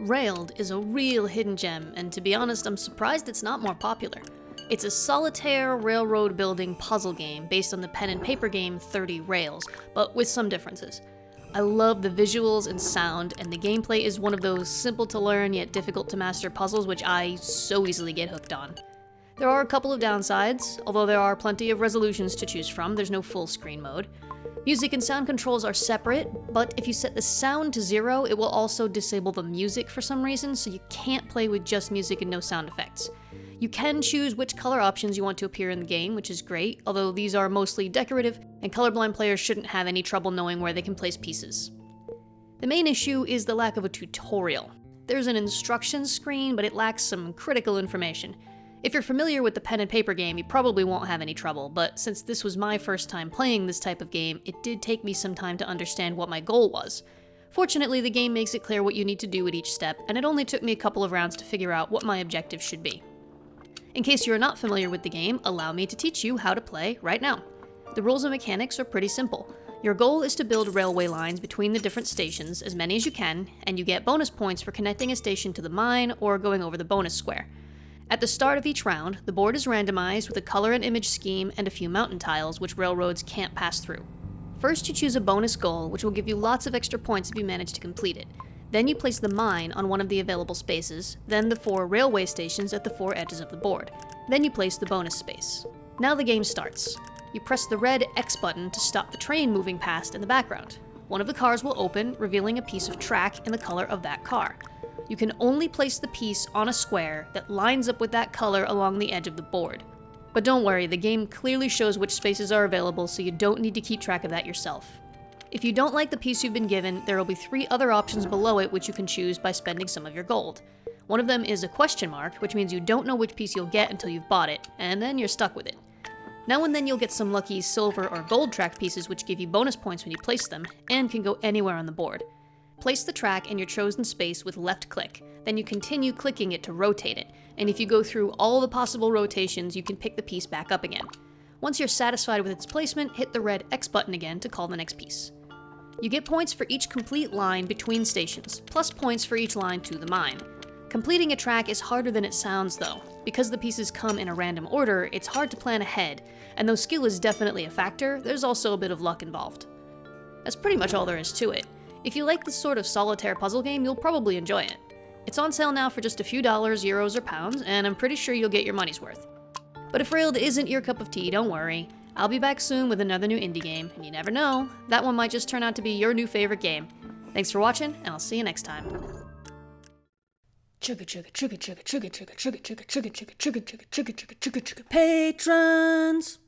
Railed is a real hidden gem, and to be honest, I'm surprised it's not more popular. It's a solitaire railroad building puzzle game based on the pen and paper game 30 Rails, but with some differences. I love the visuals and sound, and the gameplay is one of those simple to learn yet difficult to master puzzles which I so easily get hooked on. There are a couple of downsides, although there are plenty of resolutions to choose from, there's no full screen mode. Music and sound controls are separate, but if you set the sound to zero, it will also disable the music for some reason, so you can't play with just music and no sound effects. You can choose which color options you want to appear in the game, which is great, although these are mostly decorative, and colorblind players shouldn't have any trouble knowing where they can place pieces. The main issue is the lack of a tutorial. There's an instructions screen, but it lacks some critical information. If you're familiar with the pen and paper game, you probably won't have any trouble, but since this was my first time playing this type of game, it did take me some time to understand what my goal was. Fortunately, the game makes it clear what you need to do at each step, and it only took me a couple of rounds to figure out what my objective should be. In case you're not familiar with the game, allow me to teach you how to play right now. The rules and mechanics are pretty simple. Your goal is to build railway lines between the different stations, as many as you can, and you get bonus points for connecting a station to the mine or going over the bonus square. At the start of each round, the board is randomized with a color and image scheme and a few mountain tiles which railroads can't pass through. First you choose a bonus goal which will give you lots of extra points if you manage to complete it. Then you place the mine on one of the available spaces, then the four railway stations at the four edges of the board. Then you place the bonus space. Now the game starts. You press the red X button to stop the train moving past in the background. One of the cars will open, revealing a piece of track in the color of that car you can only place the piece on a square that lines up with that color along the edge of the board. But don't worry, the game clearly shows which spaces are available so you don't need to keep track of that yourself. If you don't like the piece you've been given, there will be three other options below it which you can choose by spending some of your gold. One of them is a question mark, which means you don't know which piece you'll get until you've bought it, and then you're stuck with it. Now and then you'll get some lucky silver or gold track pieces which give you bonus points when you place them, and can go anywhere on the board. Place the track in your chosen space with left click, then you continue clicking it to rotate it, and if you go through all the possible rotations, you can pick the piece back up again. Once you're satisfied with its placement, hit the red X button again to call the next piece. You get points for each complete line between stations, plus points for each line to the mine. Completing a track is harder than it sounds though. Because the pieces come in a random order, it's hard to plan ahead, and though skill is definitely a factor, there's also a bit of luck involved. That's pretty much all there is to it. If you like this sort of solitaire puzzle game, you'll probably enjoy it. It's on sale now for just a few dollars, euros, or pounds, and I'm pretty sure you'll get your money's worth. But if Railed isn't your cup of tea, don't worry. I'll be back soon with another new indie game, and you never know, that one might just turn out to be your new favorite game. Thanks for watching, and I'll see you next time. Chugga chugga chugga chugga chugga chugga chugga chugga chugga chugga chugga chugga chugga chugga chugga patrons!